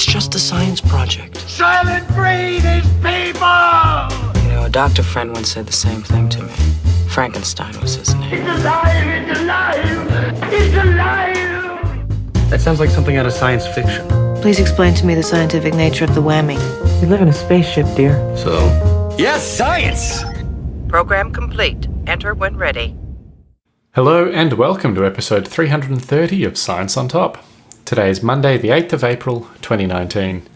It's just a science project. Soylent Green is people! You know, a doctor friend once said the same thing to me. Frankenstein was his name. It's alive! It's alive! It's alive! That sounds like something out of science fiction. Please explain to me the scientific nature of the whammy. We live in a spaceship, dear. So? Yes, science! Program complete. Enter when ready. Hello and welcome to episode 330 of Science on Top. Today is Monday, the 8th of April, 2019.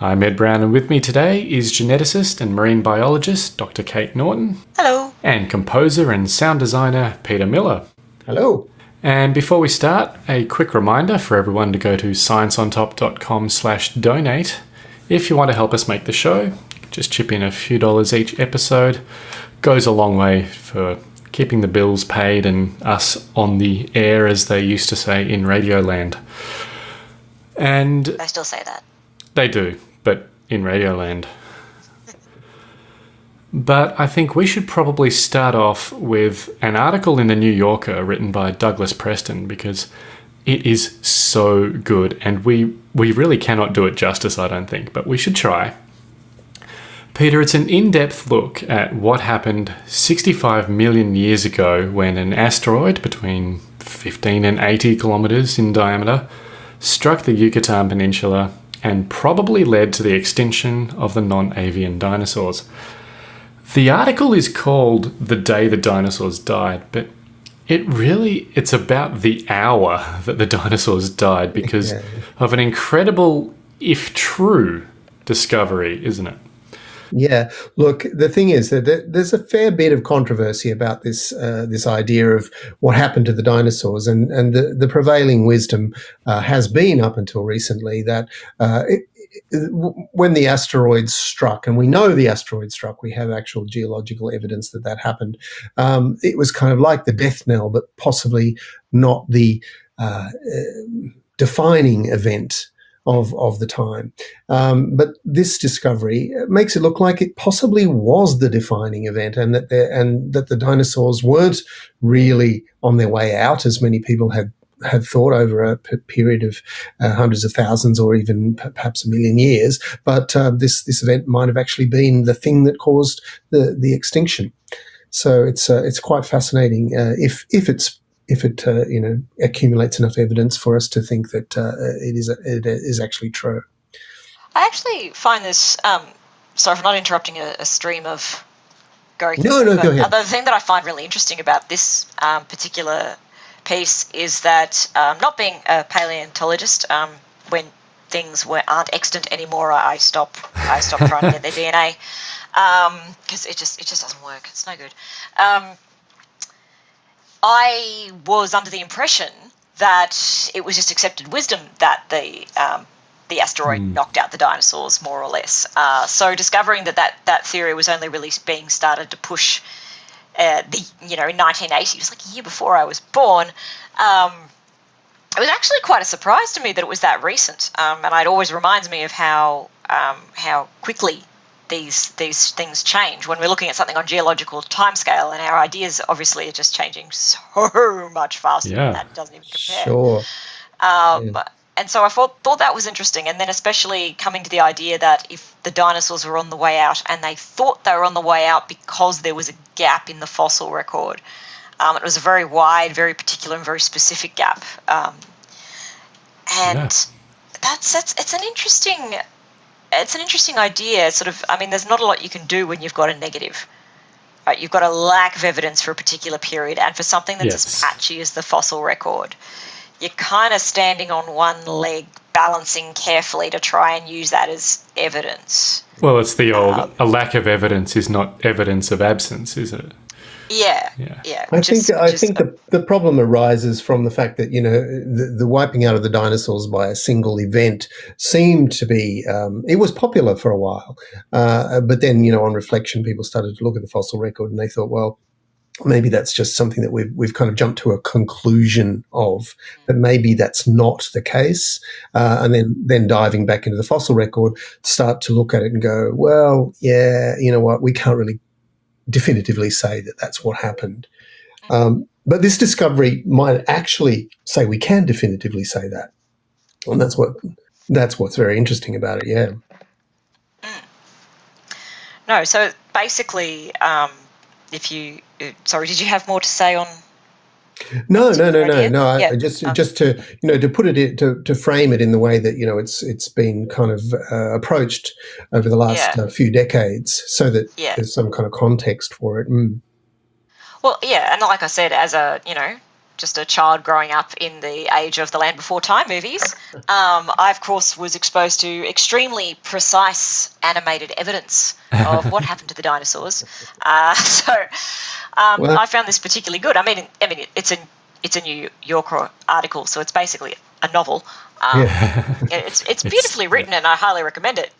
I'm Ed Brown, and with me today is geneticist and marine biologist Dr. Kate Norton. Hello. And composer and sound designer Peter Miller. Hello. And before we start, a quick reminder for everyone to go to scienceontop.com slash donate. If you want to help us make the show, just chip in a few dollars each episode. Goes a long way for keeping the bills paid and us on the air, as they used to say in Radioland. And I still say that. They do, but in Radioland. but I think we should probably start off with an article in the New Yorker written by Douglas Preston because it is so good and we we really cannot do it justice, I don't think, but we should try. Peter, it's an in-depth look at what happened 65 million years ago when an asteroid between 15 and 80 kilometers in diameter struck the Yucatan Peninsula and probably led to the extinction of the non-avian dinosaurs. The article is called The Day the Dinosaurs Died, but it really it's about the hour that the dinosaurs died because yeah. of an incredible if true discovery, isn't it? Yeah, look, the thing is that there's a fair bit of controversy about this uh, this idea of what happened to the dinosaurs, and and the, the prevailing wisdom uh, has been up until recently that uh, it, when the asteroids struck, and we know the asteroid struck, we have actual geological evidence that that happened. Um, it was kind of like the death knell, but possibly not the uh, defining event of, of the time. Um, but this discovery makes it look like it possibly was the defining event and that, and that the dinosaurs weren't really on their way out as many people had had thought over a period of uh, hundreds of thousands or even perhaps a million years. But uh, this this event might have actually been the thing that caused the the extinction. So it's uh, it's quite fascinating uh, if if it's if it uh, you know accumulates enough evidence for us to think that uh, it is it is actually true. I actually find this. Um, sorry for not interrupting a, a stream of going. No, no, go ahead. The thing that I find really interesting about this um, particular piece is that um, not being a paleontologist, um, when things were, aren't extant anymore, I stop I stop trying to get their DNA because um, it just it just doesn't work. It's no good. I was under the impression that it was just accepted wisdom that the um, the asteroid mm. knocked out the dinosaurs, more or less. Uh, so discovering that, that that theory was only really being started to push uh, the you know in 1980, it was like a year before I was born. Um, it was actually quite a surprise to me that it was that recent, um, and it always reminds me of how um, how quickly these these things change when we're looking at something on geological timescale, and our ideas obviously are just changing so much faster. Yeah. that doesn't even compare. Sure. Um, yeah. And so I thought thought that was interesting, and then especially coming to the idea that if the dinosaurs were on the way out, and they thought they were on the way out because there was a gap in the fossil record. Um, it was a very wide, very particular, and very specific gap. Um, and yeah. that's that's it's an interesting it's an interesting idea. Sort of, I mean, there's not a lot you can do when you've got a negative. Right? You've got a lack of evidence for a particular period, and for something that's yes. as patchy as the fossil record, you're kind of standing on one leg, balancing carefully to try and use that as evidence. Well, it's the old um, a lack of evidence is not evidence of absence, is it? Yeah, yeah. yeah I think is, I think the, the problem arises from the fact that you know the, the wiping out of the dinosaurs by a single event seemed to be um, it was popular for a while, uh, but then you know on reflection people started to look at the fossil record and they thought, well, maybe that's just something that we've we've kind of jumped to a conclusion of, but maybe that's not the case. Uh, and then then diving back into the fossil record, start to look at it and go, well, yeah, you know what, we can't really definitively say that that's what happened. Um, but this discovery might actually say we can definitively say that. And that's what That's what's very interesting about it. Yeah. No, so basically, um, if you sorry, did you have more to say on? No, no, no, no, no. Yeah, I just um, just to you know to put it to to frame it in the way that you know it's it's been kind of uh, approached over the last Yeah. uh, few decades, so that Yeah. there's some kind of context for it. Mm. Well, yeah, and like I said, as a you know just a child growing up in the age of the Land Before Time movies, um, I of course was exposed to extremely precise animated evidence of what happened to the dinosaurs. Uh, so um, Well- I found this particularly good. I mean, I mean, it's a it's a New Yorker article, so it's basically a novel. Um, It's it's beautifully written, and I highly recommend it.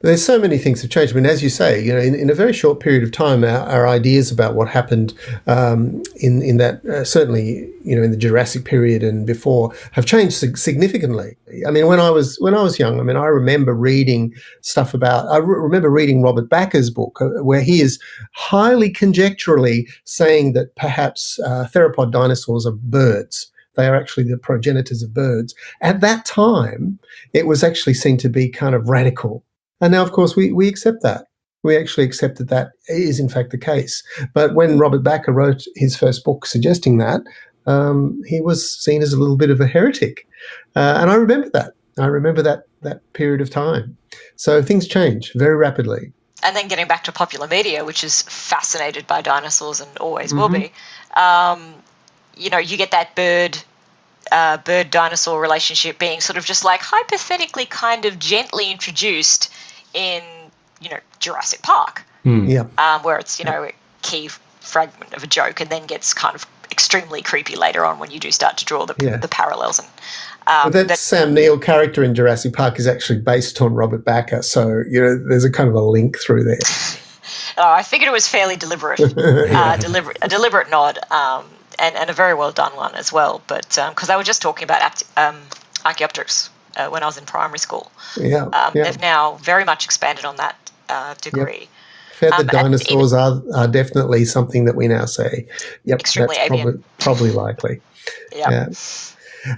There's so many things have changed. I mean, as you say, you know, in, in a very short period of time, our, our ideas about what happened um, in in that uh, certainly, you know, in the Jurassic period and before have changed sig- significantly. I mean, when I was when I was young, I mean, I remember reading stuff about. I re- remember reading Robert Bakker's book, uh, where he is highly conjecturally saying that perhaps uh, theropod dinosaurs are birds. They are actually the progenitors of birds. At that time, it was actually seen to be kind of radical. And now, of course, we, we accept that. We actually accept that that is, in fact, the case. But when Robert Bakker wrote his first book suggesting that, um, he was seen as a little bit of a heretic. Uh, and I remember that. I remember that, that period of time. So things change very rapidly. and then getting back to popular media, which is fascinated by dinosaurs and always will be, um, you know, you get that bird. Uh, bird dinosaur relationship being sort of just like hypothetically kind of gently introduced in you know Jurassic Park, Yeah. um, where it's you know a key fragment of a joke and then gets kind of extremely creepy later on when you do start to draw the, Yeah. the parallels and um, But that, that- Sam Neill character in Jurassic Park is actually based on Robert Bakker. So, you know, there's a kind of a link through there. Oh, I figured it was fairly deliberate, uh, deliberate, a deliberate nod, um, and, and a very well done one as well. But because I was just talking about apt- um, Archaeopteryx uh, when I was in primary school, Yeah. um, yeah. they've now very much expanded on that uh, degree. Feathered um, dinosaurs are, are definitely something that we now say. Yep, Extremely that's probably, probably likely. Yeah. Yeah.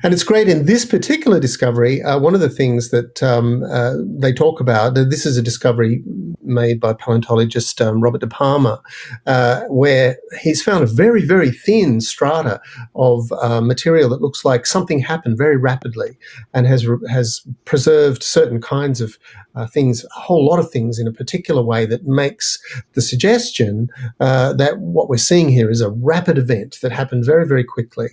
And it's great in this particular discovery. Uh, one of the things that um, uh, they talk about, this is a discovery made by paleontologist um, Robert De Palma, uh, where he's found a very, very thin strata of uh, material that looks like something happened very rapidly and has, has preserved certain kinds of uh, things, a whole lot of things in a particular way that makes the suggestion uh, that what we're seeing here is a rapid event that happened very, very quickly.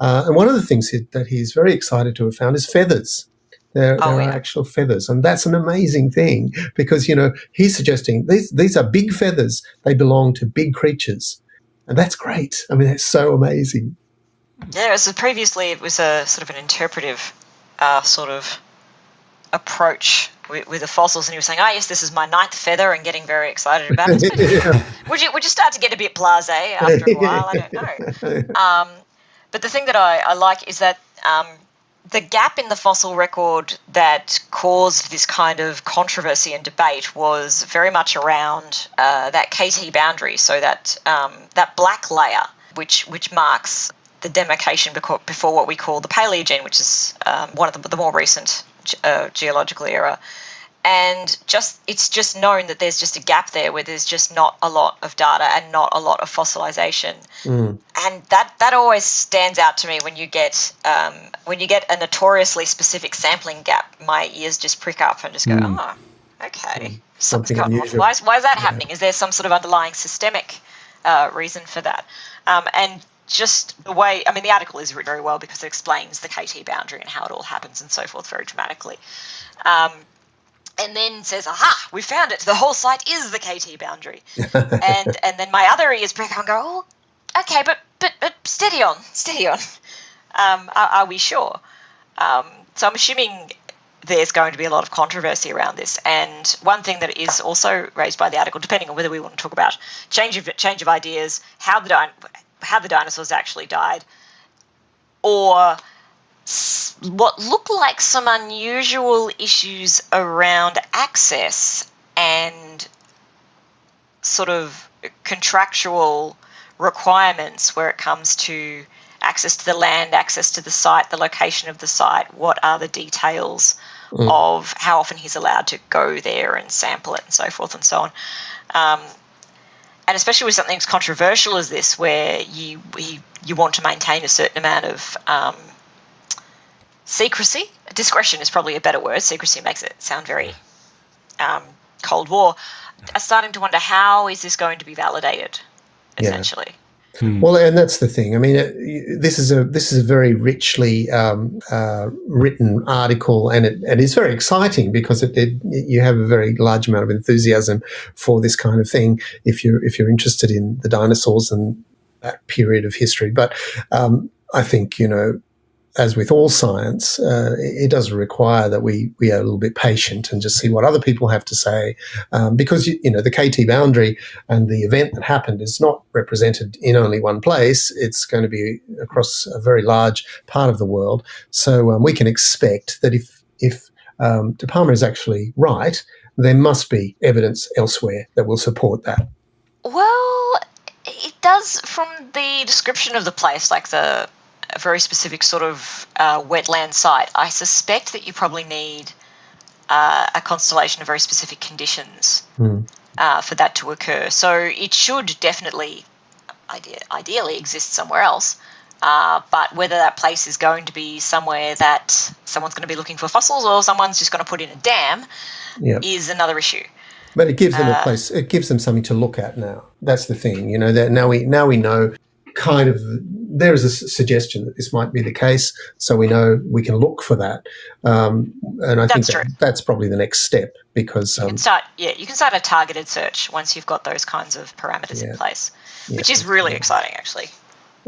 Uh, and one of the things he, that he's very excited to have found is feathers. There, Oh, there yeah. are actual feathers, and that's an amazing thing because you know he's suggesting these these are big feathers. They belong to big creatures, and that's great. I mean, it's so amazing. Yeah, so previously it was a sort of an interpretive uh, sort of approach with, with the fossils, and he was saying, "Ah, yes, this is my ninth feather," and getting very excited about it. Yeah. would you would you start to get a bit blasé after a while? I don't know. Um, but the thing that I, I like is that um, the gap in the fossil record that caused this kind of controversy and debate was very much around uh, that KT boundary, so that um, that black layer, which which marks the demarcation before what we call the Paleogene, which is um, one of the, the more recent uh, geological era. And just it's just known that there's just a gap there where there's just not a lot of data and not a lot of fossilization and that that always stands out to me when you get um, when you get a notoriously specific sampling gap. My ears just prick up and just go, oh, okay, Something going unusual. Why is, why is that happening? Is there some sort of underlying systemic uh, reason for that? Um, and just the way, I mean, the article is written very well because it explains the KT boundary and how it all happens and so forth very dramatically. Um, and then says, "Aha, we found it. The whole site is the KT boundary." and and then my other ears prick up and go, "Oh, okay, but but but steady on, steady on. Um, are, are we sure?" Um, so I'm assuming there's going to be a lot of controversy around this. And one thing that is also raised by the article, depending on whether we want to talk about change of change of ideas, how the how the dinosaurs actually died, or what look like some unusual issues around access and sort of contractual requirements where it comes to access to the land, access to the site, the location of the site, what are the details of how often he's allowed to go there and sample it and so forth and so on. Um, and especially with something as controversial as this, where you you, you want to maintain a certain amount of um, secrecy. Discretion is probably a better word. Secrecy makes it sound very um, Cold War. I'm starting to wonder how is this going to be validated, Yeah. Essentially. Well, and that's the thing. I mean, it, this is a this is a very richly um, uh, written article, and it, it is very exciting because it, it you have a very large amount of enthusiasm for this kind of thing if you're if you're interested in the dinosaurs and that period of history. But um, I think you know, as with all science, uh, it, does require that we we are a little bit patient and just see what other people have to say, um, because you, you know the KT boundary and the event that happened is not represented in only one place. It's going to be across a very large part of the world. So um, we can expect that if if um, De Palma is actually right, there must be evidence elsewhere that will support that. Well, it does from the description of the place, like the a very specific sort of uh, wetland site. I suspect that you probably need uh, a constellation of very specific conditions uh, for that to occur. So it should definitely, ide- ideally, exist somewhere else. Uh, but whether that place is going to be somewhere that someone's going to be looking for fossils or someone's just going to put in a dam Yeah. is another issue. But it gives them a place. It gives them something to look at now. That's the thing, you know. That now we now we know, kind of. there is a suggestion that this might be the case, so we know we can look for that. Um, and I think That's that, true. that's probably the next step because You um, can start, yeah, you can start a targeted search once you've got those kinds of parameters Yeah. in place, Yeah. which is really exciting, actually.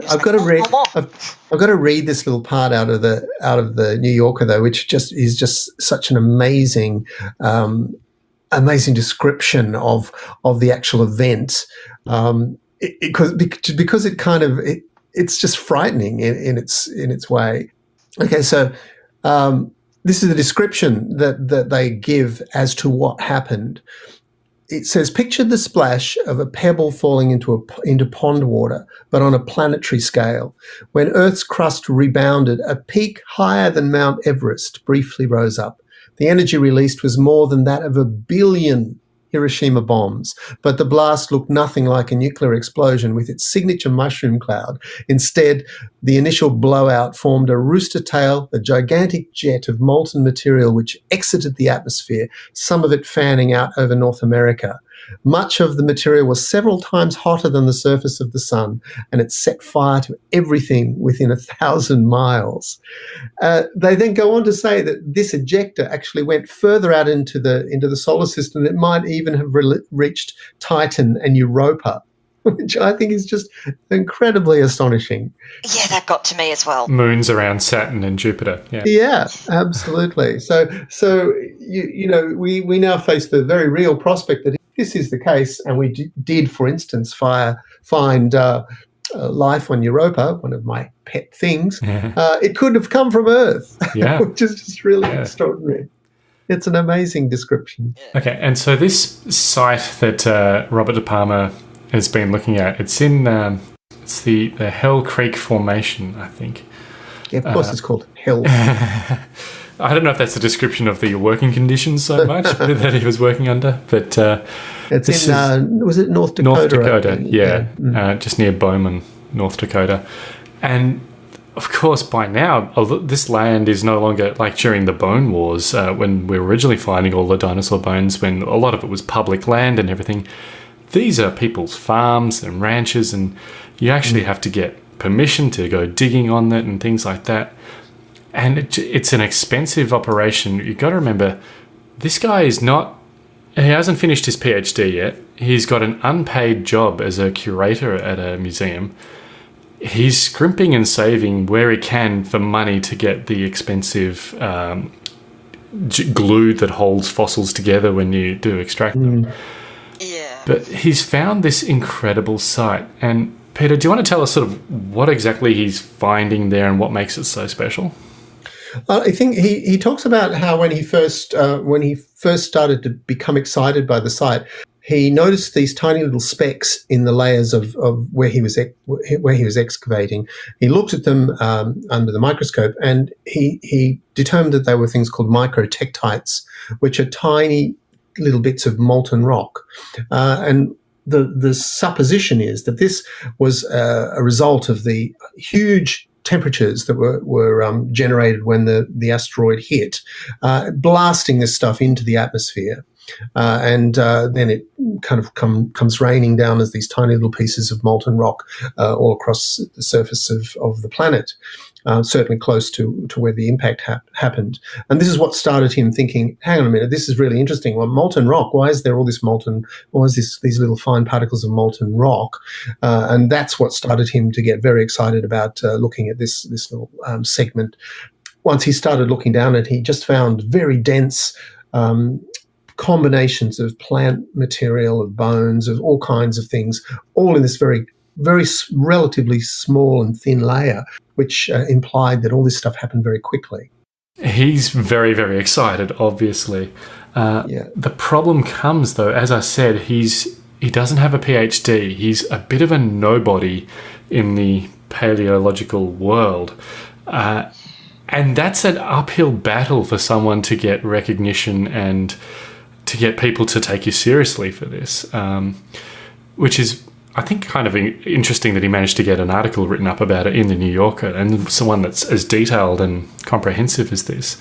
I've like, got to read. I've, I've got to read this little part out of the out of the New Yorker though, which just is just such an amazing, um, amazing description of of the actual event. Um, it, it, cause, because it kind of it, it's just frightening in, in its in its way. Okay, so um, this is the description that that they give as to what happened. It says picture the splash of a pebble falling into a into pond water but on a planetary scale. When earth's crust rebounded a peak higher than mount everest briefly rose up. The energy released was more than that of a billion Hiroshima bombs, but the blast looked nothing like a nuclear explosion with its signature mushroom cloud. Instead, the initial blowout formed a rooster tail, a gigantic jet of molten material which exited the atmosphere, some of it fanning out over North America. Much of the material was several times hotter than the surface of the sun, and it set fire to everything within a thousand miles. Uh, they then go on to say that this ejecta actually went further out into the into the solar system. It might even have re- reached Titan and Europa, which I think is just incredibly astonishing. Yeah, that got to me as well. Moons around Saturn and Jupiter. Yeah. Yeah, absolutely. So, so you you know, we we now face the very real prospect that if this is the case, and we d- did, for instance, fire find. Uh, uh, life on Europa, one of my pet things, uh, it could have come from Earth, Yeah. which is just really Yeah. extraordinary. It's an amazing description. Okay, and so this site that uh, Robert De Palma has been looking at, it's in um, it's the the Hell Creek Formation, I think. Yeah, of course, it's called Hell. I don't know if that's a description of the working conditions so much that he was working under, but uh, It's in, is uh, was it North Dakota? North Dakota, think? yeah, Uh, just near Bowman, North Dakota, and of course by now this land is no longer like during the Bone Wars uh, when we were originally finding all the dinosaur bones, when a lot of it was public land and everything. These are people's farms and ranches, and you actually have to get permission to go digging on it and things like that. And it, it's an expensive operation. You've got to remember, this guy is not he hasn't finished his PhD yet. He's got an unpaid job as a curator at a museum. He's scrimping and saving where he can for money to get the expensive um, g- glue that holds fossils together when you do extract them. Yeah. But he's found this incredible site. And Peter, do you want to tell us sort of what exactly he's finding there and what makes it so special? I think he, he talks about how when he first uh, when he first started to become excited by the site, he noticed these tiny little specks in the layers of, of where he was where he was excavating. He looked at them um, under the microscope, and he he determined that they were things called microtektites, which are tiny little bits of molten rock. Uh, and the the supposition is that this was uh, a result of the huge temperatures that were, were um, generated when the, the asteroid hit, uh, blasting this stuff into the atmosphere. Uh, and uh, then it kind of come, comes raining down as these tiny little pieces of molten rock uh, all across the surface of, of the planet uh, certainly close to, to where the impact ha- happened. And this is what started him thinking, hang on a minute, this is really interesting. Well, molten rock, why is there all this molten, why is this, these little fine particles of molten rock? Uh, and that's what started him to get very excited about uh, looking at this, this little um, segment. Once he started looking down it, he just found very dense um, combinations of plant material, of bones, of all kinds of things, all in this very very relatively small and thin layer, which uh, implied that all this stuff happened very quickly. He's very, very excited, obviously. Uh, yeah. The problem comes, though, as I said, he's he doesn't have a PhD. He's a bit of a nobody in the paleological world. Uh, and that's an uphill battle for someone to get recognition and to get people to take you seriously for this, um, which is I think kind of interesting that he managed to get an article written up about it in the New Yorker and someone that's as detailed and comprehensive as this.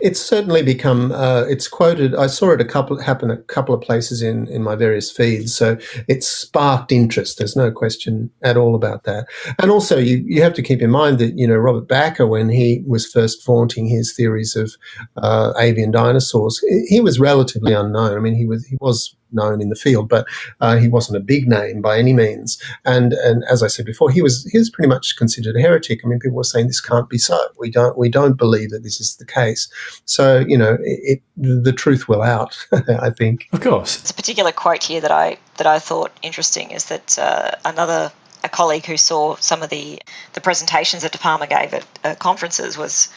It's certainly become. Uh, it's quoted. I saw it a couple happen a couple of places in in my various feeds. So it's sparked interest. There's no question at all about that. And also, you you have to keep in mind that you know Robert Bakker, when he was first vaunting his theories of uh, avian dinosaurs, he was relatively unknown. I mean, he was he was known in the field, but uh, he wasn't a big name by any means. And and as I said before, he was he was pretty much considered a heretic. I mean, people were saying this can't be so. We don't we don't believe that this is the case. So you know, it, it the truth will out. I think. Of course. It's a particular quote here that I that I thought interesting is that uh, another a colleague who saw some of the the presentations that De Palma gave at uh, conferences was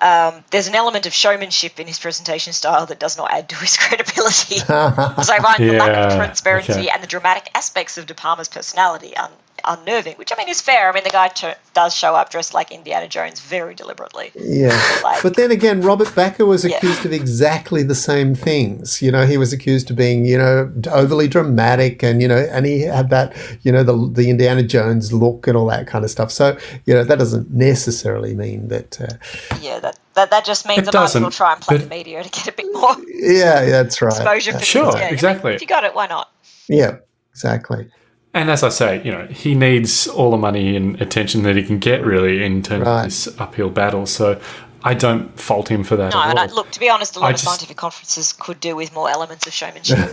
um, there's an element of showmanship in his presentation style that does not add to his credibility. so I find yeah, the lack of transparency okay. and the dramatic aspects of De Palma's personality un- unnerving, which I mean is fair. I mean, the guy does show up dressed like Indiana Jones very deliberately. Yeah. Like, but then again, Robert Bakker was accused yeah. of exactly the same things. You know, he was accused of being, you know, overly dramatic and, you know, and he had that, you know, the, the Indiana Jones look and all that kind of stuff. So, you know, that doesn't necessarily mean that. Uh, yeah, that, that, that just means it I might as well try and play the media to get a bit more. Yeah, that's right. Exposure for Sure, yeah, exactly. If you got it, why not? Yeah, exactly. And as I say, you know, he needs all the money and attention that he can get, really, in terms right. of this uphill battle. So I don't fault him for that. No, and I, look, to be honest, a lot I of just, scientific conferences could do with more elements of showmanship.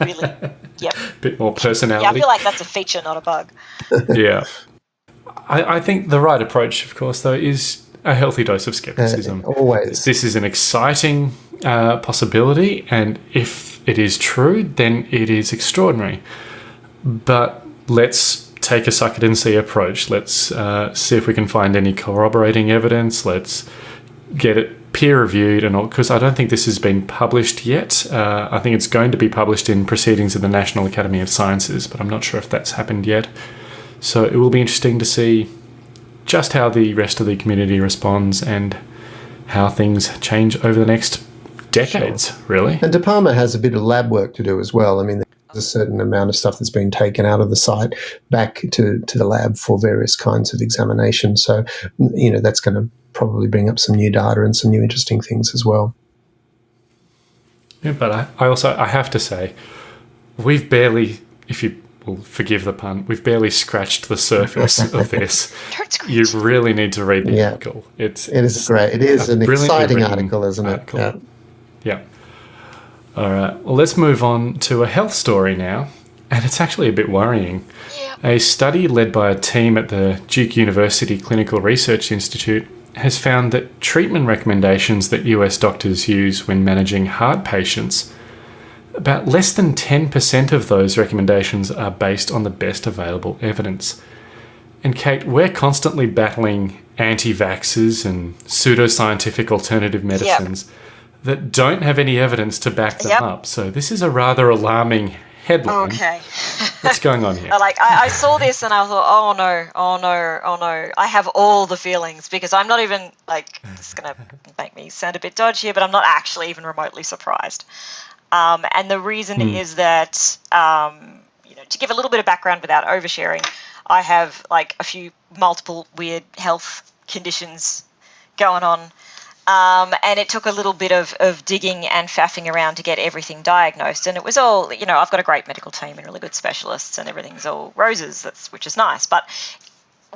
really, yep. Bit more personality. Yeah, I feel like that's a feature, not a bug. yeah. I, I, think the right approach, of course, though, is a healthy dose of skepticism. Uh, always. This is an exciting uh, possibility, and if it is true, then it is extraordinary but let's take a suck it and see approach. Let's uh, see if we can find any corroborating evidence. Let's get it peer reviewed and all, because I don't think this has been published yet. Uh, I think it's going to be published in Proceedings of the National Academy of Sciences, but I'm not sure if that's happened yet. So it will be interesting to see just how the rest of the community responds and how things change over the next decades, sure. really. And De Palma has a bit of lab work to do as well. I mean, a certain amount of stuff that's been taken out of the site back to, to the lab for various kinds of examination. So, you know, that's going to probably bring up some new data and some new interesting things as well. Yeah, but I, I also I have to say, we've barely, if you will forgive the pun, we've barely scratched the surface of this. You really need to read the yeah. article. It's it is great. It is an exciting article, isn't it? Article. Yeah. yeah. All right, well, let's move on to a health story now. And it's actually a bit worrying. Yeah. A study led by a team at the Duke University Clinical Research Institute has found that treatment recommendations that US doctors use when managing heart patients, about less than 10% of those recommendations are based on the best available evidence. And Kate, we're constantly battling anti vaxxers and pseudoscientific alternative medicines. Yep that don't have any evidence to back them Yep. up. So this is a rather alarming headline. Okay. What's going on here? like I, I saw this and I thought, oh no, oh no, oh no. I have all the feelings because I'm not even like it's gonna make me sound a bit dodgy here, but I'm not actually even remotely surprised. Um, and the reason is that um, you know to give a little bit of background without oversharing, I have like a few multiple weird health conditions going on. Um, and it took a little bit of, of digging and faffing around to get everything diagnosed. And it was all, you know, I've got a great medical team and really good specialists, and everything's all roses, that's, which is nice. But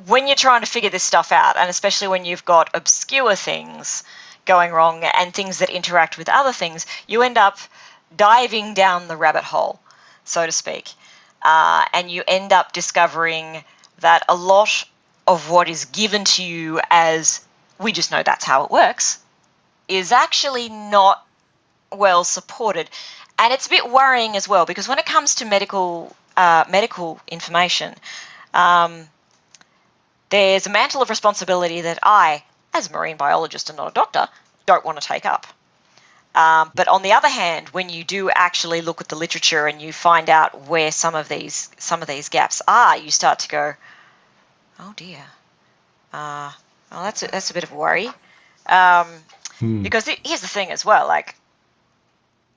when you're trying to figure this stuff out, and especially when you've got obscure things going wrong and things that interact with other things, you end up diving down the rabbit hole, so to speak. Uh, and you end up discovering that a lot of what is given to you as we just know that's how it works is actually not well supported. And it's a bit worrying as well because when it comes to medical uh, medical information, um, there's a mantle of responsibility that I, as a marine biologist and not a doctor, don't want to take up. Um, but on the other hand, when you do actually look at the literature and you find out where some of these some of these gaps are, you start to go, "Oh dear, uh, well that's a, that's a bit of a worry." Um, Because it, here's the thing as well, like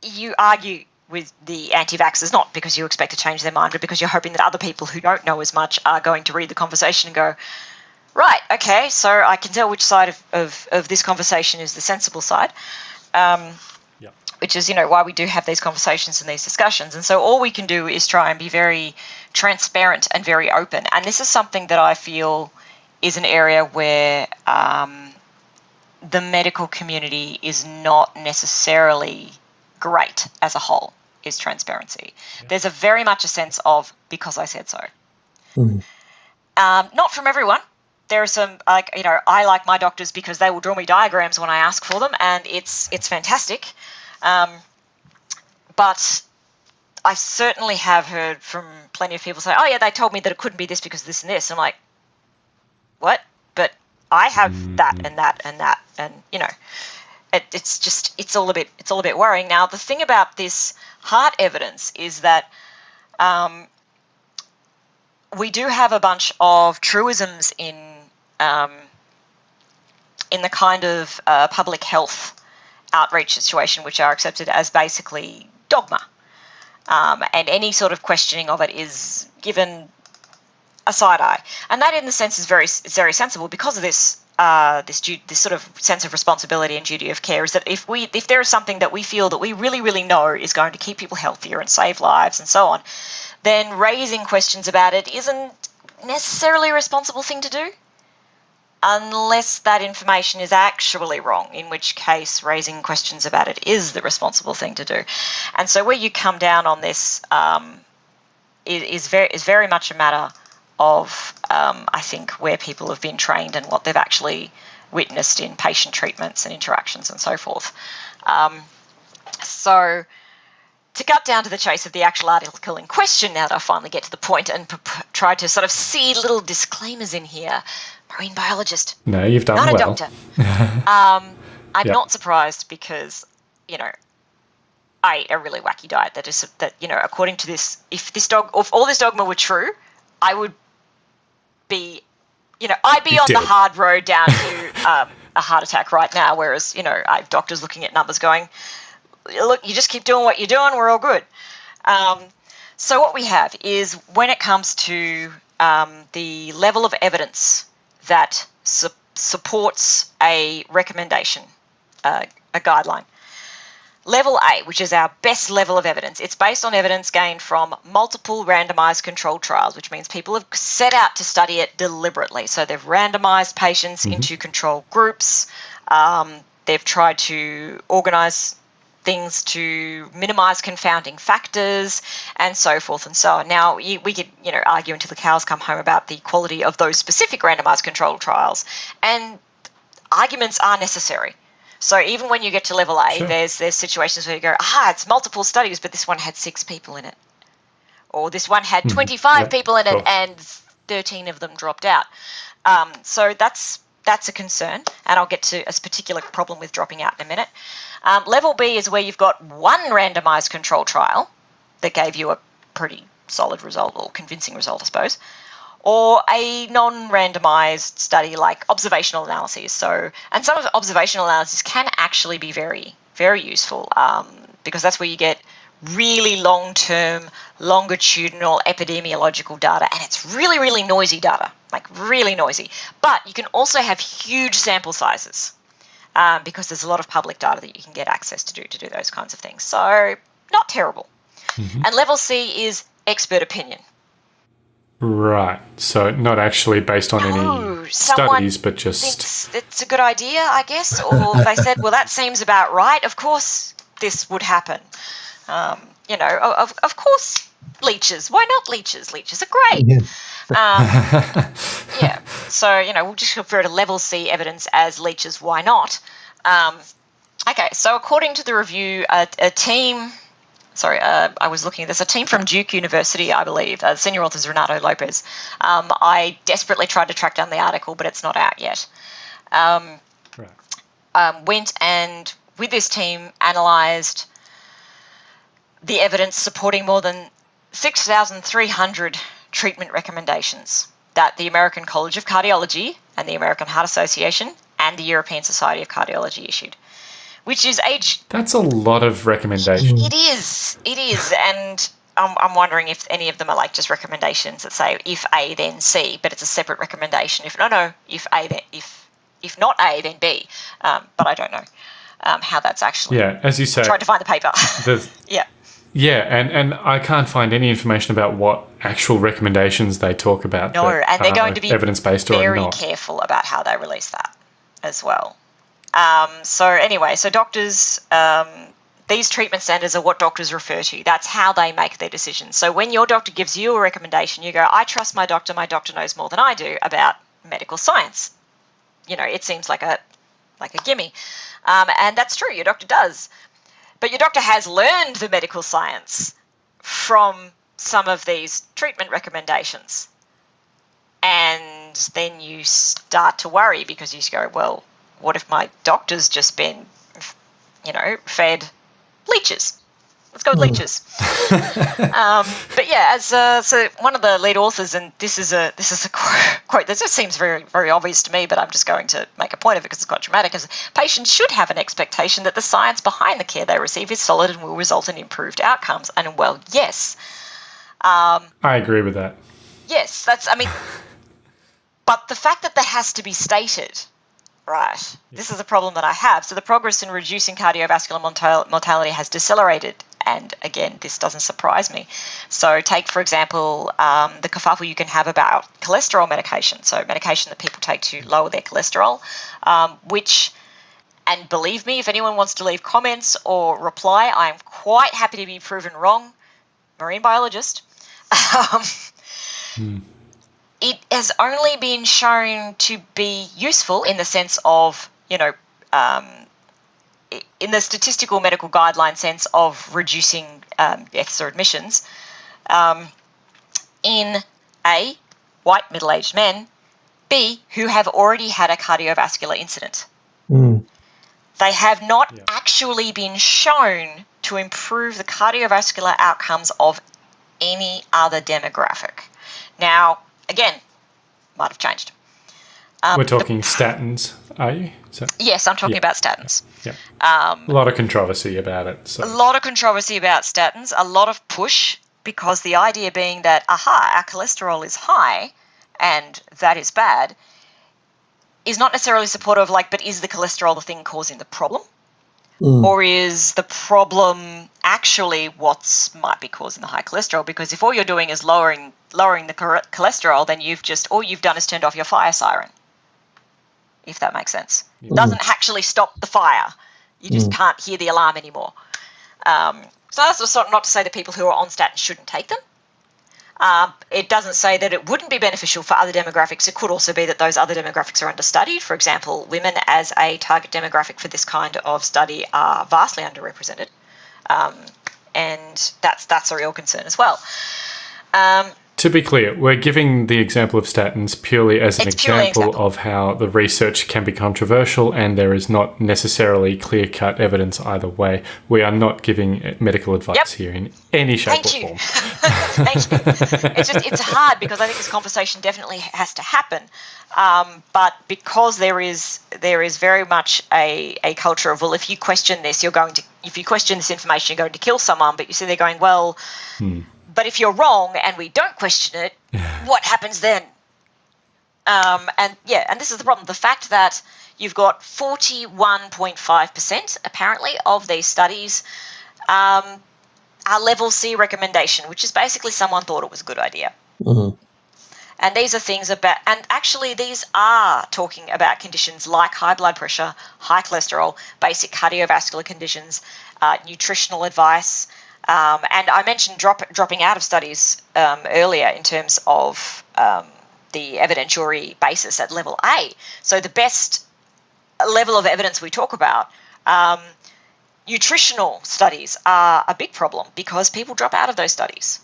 you argue with the anti-vaxxers not because you expect to change their mind, but because you're hoping that other people who don't know as much are going to read the conversation and go, right, okay, so I can tell which side of, of, of this conversation is the sensible side. Um, Yep. which is you know why we do have these conversations and these discussions and so all we can do is try and be very transparent and very open and this is something that i feel is an area where um, the medical community is not necessarily great as a whole is transparency there's a very much a sense of because i said so um, not from everyone there are some like you know I like my doctors because they will draw me diagrams when I ask for them, and it's it's fantastic. Um, but I certainly have heard from plenty of people say, "Oh yeah, they told me that it couldn't be this because of this and this." I'm like, "What?" But I have that and that and that, and you know, it, it's just it's all a bit it's all a bit worrying. Now the thing about this heart evidence is that. Um, we do have a bunch of truisms in um, in the kind of uh, public health outreach situation, which are accepted as basically dogma, um, and any sort of questioning of it is given a side eye, and that, in the sense, is very is very sensible because of this. Uh, this this sort of sense of responsibility and duty of care is that if we if there is something that we feel that we really really know is going to keep people healthier and save lives and so on, then raising questions about it isn't necessarily a responsible thing to do unless that information is actually wrong, in which case raising questions about it is the responsible thing to do. And so where you come down on this um, is, is very is very much a matter of um, I think where people have been trained and what they've actually witnessed in patient treatments and interactions and so forth. Um, so to cut down to the chase of the actual article in question, now that I finally get to the point and try to sort of see little disclaimers in here, marine biologist, No, you've done not a doctor. um, I'm Yep. not surprised because you know I ate a really wacky diet that is that you know according to this, if this dog, if all this dogma were true, I would be, you know, I'd be on the hard road down to um, a heart attack right now. Whereas you know, I have doctors looking at numbers going, look, you just keep doing what you're doing, we're all good. Um, so what we have is when it comes to um, the level of evidence that su- supports a recommendation, uh, a guideline. Level A, which is our best level of evidence, it's based on evidence gained from multiple randomized controlled trials, which means people have set out to study it deliberately. So they've randomized patients into control groups. Um, they've tried to organize things to minimize confounding factors and so forth and so on. Now, you, we could, you know, argue until the cows come home about the quality of those specific randomized controlled trials, and arguments are necessary. So even when you get to level A, Sure. there's there's situations where you go, ah, it's multiple studies, but this one had six people in it, or this one had 25 Yep, people in it and 13 of them dropped out. Um, so that's that's a concern, and I'll get to a particular problem with dropping out in a minute. Um, level B is where you've got one randomized control trial that gave you a pretty solid result or convincing result, I suppose, or a non-randomized study like observational analyses. So, and some of the observational analysis can actually be very, very useful um, because that's where you get really long-term, longitudinal epidemiological data, and it's really, really noisy data, like really noisy. But you can also have huge sample sizes um, because there's a lot of public data that you can get access to do to do those kinds of things. So, not terrible. Mm-hmm. And level C is expert opinion. Right. So not actually based on no, any studies, but just it's a good idea, I guess. Or they said, well, that seems about right. Of course, this would happen. Um, you know, of of course, leeches. Why not leeches? Leeches are great. Yeah. Um, yeah. So you know, we'll just refer to level C evidence as leeches. Why not? Um, okay. So according to the review, a, a team sorry, uh, I was looking. At there's a team from Duke University, I believe. Uh, senior author is Renato Lopes. Um, I desperately tried to track down the article, but it's not out yet. Um, right. um, went and with this team analysed the evidence supporting more than 6,300 treatment recommendations that the American College of Cardiology and the American Heart Association and the European Society of Cardiology issued which is age. That's a lot of recommendations. It is. It is. And I'm, I'm wondering if any of them are like just recommendations that say if A then C, but it's a separate recommendation. If no, no, if A then if if not A then B, um, but I don't know um, how that's actually. Yeah, as you say, trying to find the paper. yeah. Yeah, and, and I can't find any information about what actual recommendations they talk about. No, and they're going to be evidence based or very careful about how they release that as well. Um, so anyway, so doctors, um, these treatment standards are what doctors refer to. That's how they make their decisions. So when your doctor gives you a recommendation, you go, I trust my doctor. My doctor knows more than I do about medical science. You know, it seems like a like a gimme, um, and that's true. Your doctor does, but your doctor has learned the medical science from some of these treatment recommendations, and then you start to worry because you go, well, what if my doctor's just been, you know, fed leeches? Let's go with hmm. leeches. um, but yeah, as uh, so one of the lead authors, and this is a this is a quote that just seems very very obvious to me, but I'm just going to make a point of it because it's quite dramatic. Is patients should have an expectation that the science behind the care they receive is solid and will result in improved outcomes. And well, yes, um, I agree with that. Yes, that's I mean, but the fact that that has to be stated right, this is a problem that I have. So the progress in reducing cardiovascular mortality has decelerated. And again, this doesn't surprise me. So, take for example um, the kerfuffle you can have about cholesterol medication. So, medication that people take to lower their cholesterol, um, which, and believe me, if anyone wants to leave comments or reply, I am quite happy to be proven wrong. Marine biologist. Um, hmm it has only been shown to be useful in the sense of, you know, um, in the statistical medical guideline sense of reducing um, deaths or admissions um, in A, white middle aged men, B, who have already had a cardiovascular incident. Mm. They have not yeah. actually been shown to improve the cardiovascular outcomes of any other demographic. Now, again, might have changed. Um, We're talking the, statins, are you? So, yes, I'm talking yeah. about statins. Yeah. Um, a lot of controversy about it. So. A lot of controversy about statins, a lot of push, because the idea being that, aha, our cholesterol is high and that is bad, is not necessarily supportive, of like, but is the cholesterol the thing causing the problem? Mm. Or is the problem actually what's might be causing the high cholesterol? Because if all you're doing is lowering lowering the cholesterol, then you've just all you've done is turned off your fire siren. If that makes sense, it doesn't actually stop the fire. You just mm. can't hear the alarm anymore. Um, so that's not to say that people who are on statins shouldn't take them. Um, it doesn't say that it wouldn't be beneficial for other demographics. It could also be that those other demographics are understudied. For example, women as a target demographic for this kind of study are vastly underrepresented, um, and that's that's a real concern as well. Um, to be clear, we're giving the example of statins purely as an It's purely an example, example. of how the research can be controversial and there is not necessarily clear cut evidence either way. We are not giving medical advice Yep. here in any shape Thank or you. form. Thank you. It's just it's hard because I think this conversation definitely has to happen. Um, but because there is there is very much a, a culture of well, if you question this, you're going to if you question this information, you're going to kill someone. But you see, they're going well. But if you're wrong and we don't question it, what happens then? Um, and yeah, and this is the problem: the fact that you've got 41.5% apparently of these studies um, are level C recommendation, which is basically someone thought it was a good idea. And these are things about, and actually, these are talking about conditions like high blood pressure, high cholesterol, basic cardiovascular conditions, uh, nutritional advice. Um, and I mentioned drop, dropping out of studies um, earlier in terms of um, the evidentiary basis at level A. So, the best level of evidence we talk about. Um, nutritional studies are a big problem because people drop out of those studies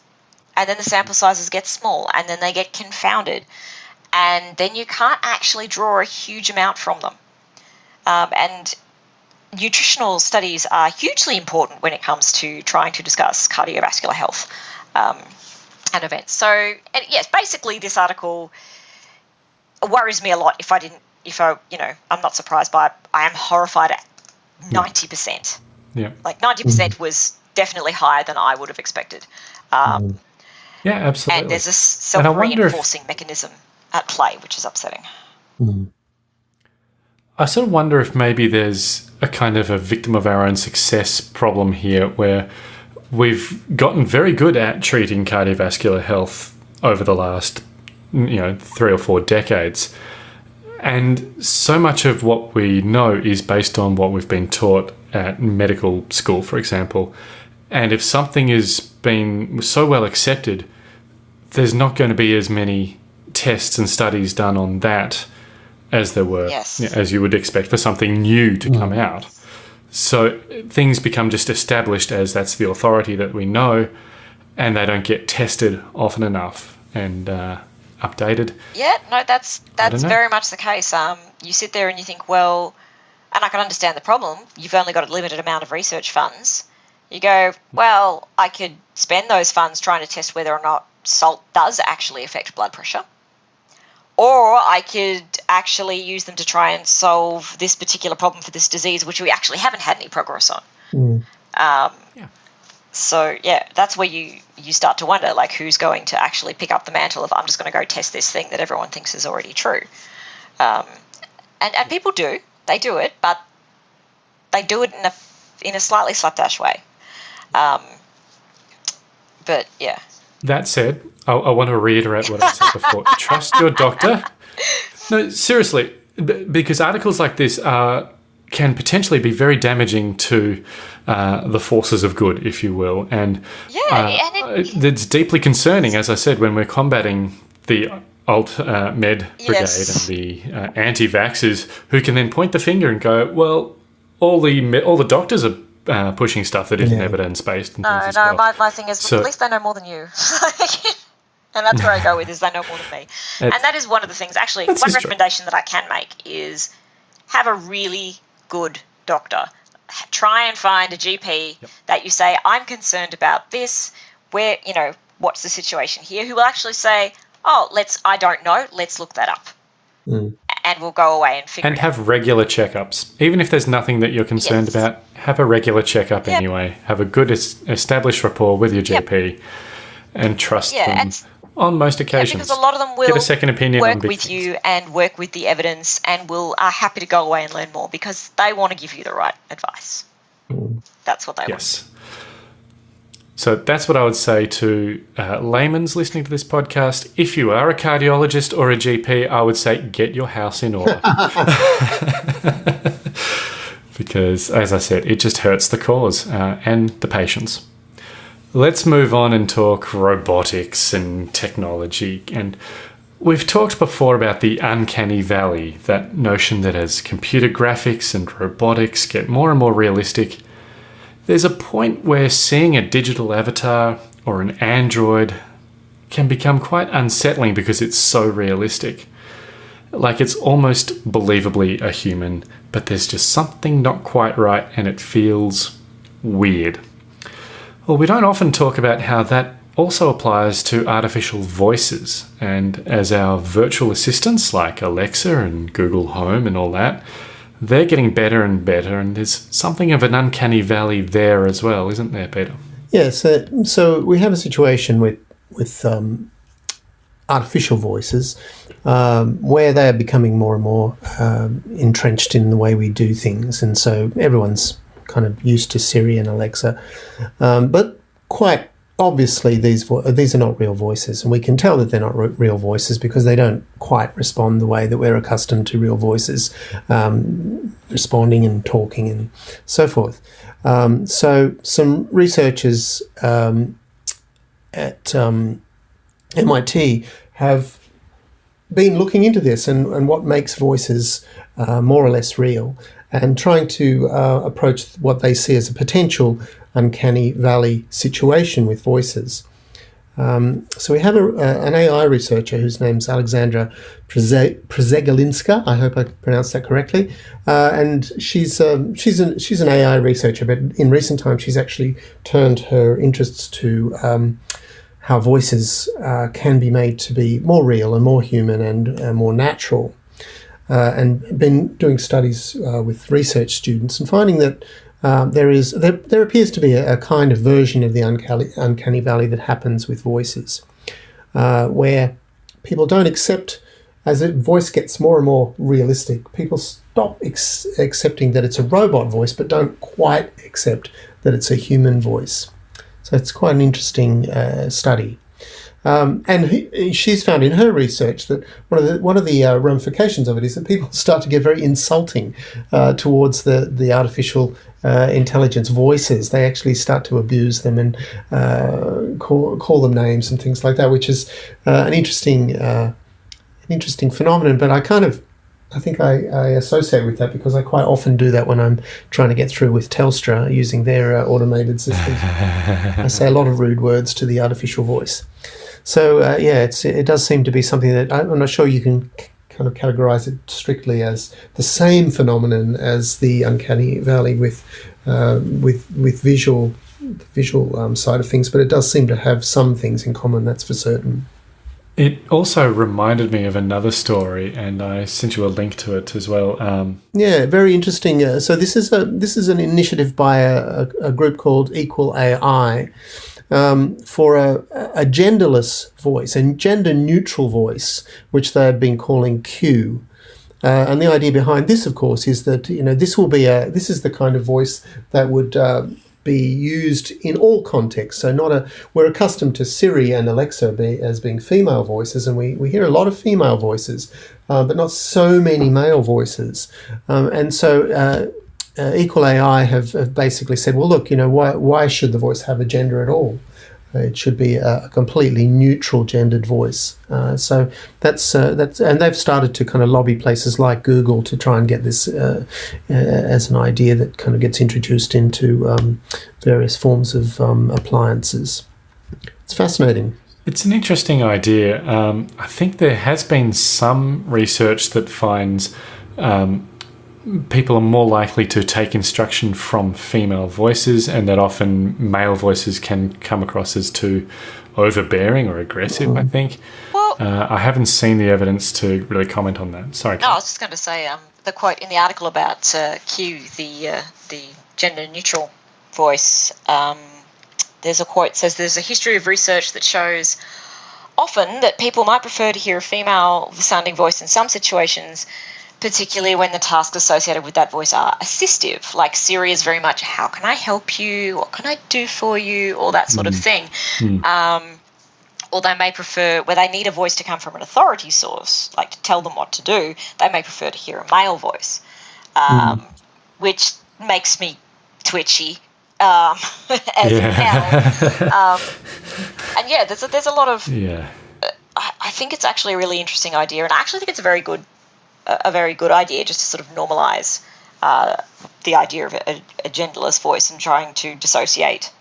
and then the sample sizes get small and then they get confounded and then you can't actually draw a huge amount from them um, and nutritional studies are hugely important when it comes to trying to discuss cardiovascular health um, and events. So and yes basically this article worries me a lot if i didn't if i you know i'm not surprised by it. I am horrified at 90% Yeah. like 90% was definitely higher than i would have expected. Um, Yeah, absolutely. and there's a wonder if- self-reinforcing mechanism at play, which is upsetting. I sort of wonder if maybe there's a kind of a victim of our own success problem here where we've gotten very good at treating cardiovascular health over the last you know 3 or 4 decades. And so much of what we know is based on what we've been taught at medical school for example. And if something has been so well accepted there's not going to be as many tests and studies done on that as there were, Yes. yeah, as you would expect for something new to come out. So things become just established as that's the authority that we know, and they don't get tested often enough and uh, updated. Yeah, no, that's that's very much the case. Um, you sit there and you think, well, and I can understand the problem. You've only got a limited amount of research funds. You go, well, I could spend those funds trying to test whether or not salt does actually affect blood pressure. Or I could actually use them to try and solve this particular problem for this disease, which we actually haven't had any progress on. Um, Yeah. So yeah, that's where you you start to wonder, like, who's going to actually pick up the mantle of I'm just going to go test this thing that everyone thinks is already true. Um, and and people do, they do it, but they do it in a in a slightly slapdash way. Um, but yeah, That said, I, I want to reiterate what I said before. Trust your doctor. No, seriously, b- because articles like this are can potentially be very damaging to uh, the forces of good, if you will, and Yeah, uh, and it- it's deeply concerning, as I said, when we're combating the alt uh, med brigade Yes. and the uh, anti-vaxxers, who can then point the finger and go, "Well, all the all the doctors are." Uh, pushing stuff that isn't Yeah. evidence based. no, no, my, my thing is So- at least they know more than you. and that's where I go with is they know more than me. and that is one of the things. Actually, one just true. recommendation that I can make is have a really good doctor. Try and find a GP that you say, I'm concerned about this. Where, you know, what's the situation here? Who will actually say, oh, let's, I don't know, let's look that up. Mm. And we'll go away and figure and it out. have regular checkups. Even if there's nothing that you're concerned Yes. about, have a regular checkup Yep. anyway. Have a good es- established rapport with your Yep. GP and trust Yeah, them and- on most Yeah, occasions. because a lot of them will Get a second opinion work with things. you and work with the evidence and will are happy to go away and learn more because they want to give you the right advice. Mm. That's what they want. Yes. So that's what I would say to uh, layman's listening to this podcast. If you are a cardiologist or a GP, I would say get your house in order. because, as I said, it just hurts the cause uh, and the patients. Let's move on and talk robotics and technology. And we've talked before about the uncanny valley, that notion that as computer graphics and robotics get more and more realistic, there's a point where seeing a digital avatar or an android can become quite unsettling because it's so realistic. Like it's almost believably a human, but there's just something not quite right and it feels weird. Well, we don't often talk about how that also applies to artificial voices, and as our virtual assistants like Alexa and Google Home and all that, they're getting better and better, and there's something of an uncanny valley there as well, isn't there, Peter? Yes. Yeah, so, so we have a situation with with um, artificial voices um, where they are becoming more and more um, entrenched in the way we do things, and so everyone's kind of used to Siri and Alexa, um, but quite obviously these these are not real voices, and we can tell that they're not re- real voices because they don't quite respond the way that we're accustomed to real voices um, responding and talking and so forth. Um, so some researchers um, at um, MIT have been looking into this and, and what makes voices uh, more or less real and trying to uh, approach what they see as a potential uncanny valley situation with voices. Um, so we have a, uh, an AI researcher whose name's Alexandra Przegalinska. I hope I pronounced that correctly. Uh, and she's um, she's an she's an AI researcher, but in recent times she's actually turned her interests to um, how voices uh, can be made to be more real and more human and more natural. Uh, and been doing studies uh, with research students and finding that um, there is there, there appears to be a, a, kind of version of the uncanny, uncanny valley that happens with voices, uh, where people don't accept as a voice gets more and more realistic. People stop accepting that it's a robot voice, but don't quite accept that it's a human voice. So it's quite an interesting uh, study. Um, and he, she's found in her research that one of the one of the uh, ramifications of it is that people start to get very insulting uh, towards the the artificial uh, intelligence voices. They actually start to abuse them and uh, call call them names and things like that, which is uh, an interesting uh, an interesting phenomenon. But I kind of I think I, I, associate with that because I quite often do that when I'm trying to get through with Telstra using their uh, automated system. I say a lot of rude words to the artificial voice. So uh, yeah, it does seem to be something that I'm not sure you can kind of categorize it strictly as the same phenomenon as the uncanny valley with uh, with with visual visual um, side of things, but it does seem to have some things in common. That's for certain. It also reminded me of another story, and I sent you a link to it as well. Um, yeah, very interesting. Uh, so this is a this is an initiative by a, a group called Equal AI, um, for a, a, genderless voice, a gender neutral voice, which they've been calling Q. Uh, and the idea behind this, of course, is that you know this will be a this is the kind of voice that would uh, be used in all contexts. So not a we're accustomed to Siri and Alexa be, as being female voices, and we, we hear a lot of female voices, uh, but not so many male voices. Um, and so uh, uh, Equal AI have, have, basically said, well, look, you know, why, why should the voice have a gender at all? It should be a, completely neutral gendered voice. Uh, so that's uh, that's, and they've started to kind of lobby places like Google to try and get this uh, uh, as an idea that kind of gets introduced into um, various forms of um, appliances. It's fascinating. It's an interesting idea. Um, I think there has been some research that finds um, people are more likely to take instruction from female voices, and that often male voices can come across as too overbearing or aggressive. I think. Well, uh, I haven't seen the evidence to really comment on that. Sorry. No, I was just going to say um, the quote in the article about uh, Q, the uh, the gender neutral voice. Um, there's a quote says there's a history of research that shows often that people might prefer to hear a female sounding voice in some situations particularly when the tasks associated with that voice are assistive. Like Siri is very much, how can I help you? What can I do for you? All that sort mm. of thing. Mm. Um, or they may prefer, where they need a voice to come from an authority source, like to tell them what to do, they may prefer to hear a male voice, um, mm. which makes me twitchy. Um, as yeah. um, and yeah, there's a, there's a lot of. Yeah. I, I think it's actually a really interesting idea, and I actually think it's a very good a, very good idea just to sort of normalize uh, the idea of a, a, genderless voice and trying to dissociate